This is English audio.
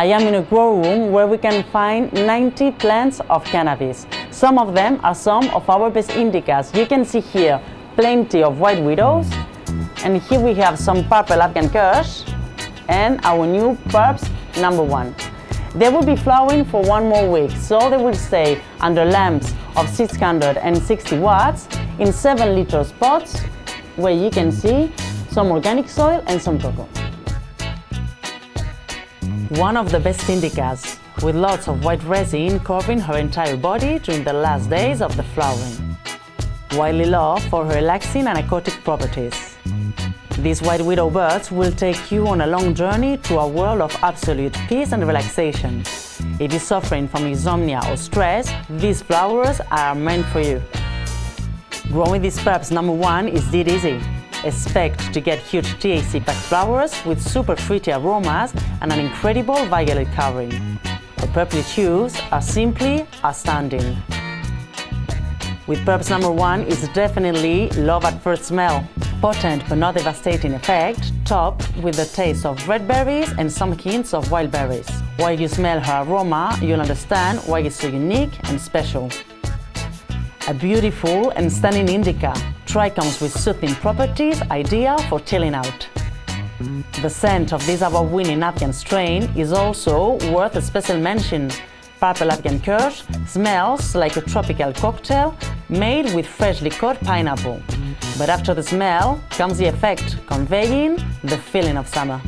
I am in a grow room where we can find 90 plants of cannabis. Some of them are some of our best indicas. You can see here plenty of white widows and here we have some purple Afghan Kush and our new Purps number one. They will be flowering for one more week, so they will stay under lamps of 660 watts in 7 liter pots where you can see some organic soil and some coco. One of the best indicas, with lots of white resin covering her entire body during the last days of the flowering. Loved for her relaxing and aquatic properties. These white widow birds will take you on a long journey to a world of absolute peace and relaxation. If you're suffering from insomnia or stress, these flowers are meant for you. Growing these purps number one is dead easy. Expect to get huge THC-packed flowers with super fruity aromas and an incredible violet covering. The purple hues are simply outstanding. With Purps number one is definitely love at first smell potent but not devastating effect, topped with the taste of red berries and some hints of wild berries. While you smell her aroma, you'll understand why it's so unique and special. A beautiful and stunning indica, trichomes with soothing properties, ideal for chilling out. The scent of this award-winning Afghan strain is also worth a special mention. Purple Afghan Kush smells like a tropical cocktail made with freshly cut pineapple. But after the smell comes the effect, conveying the feeling of summer.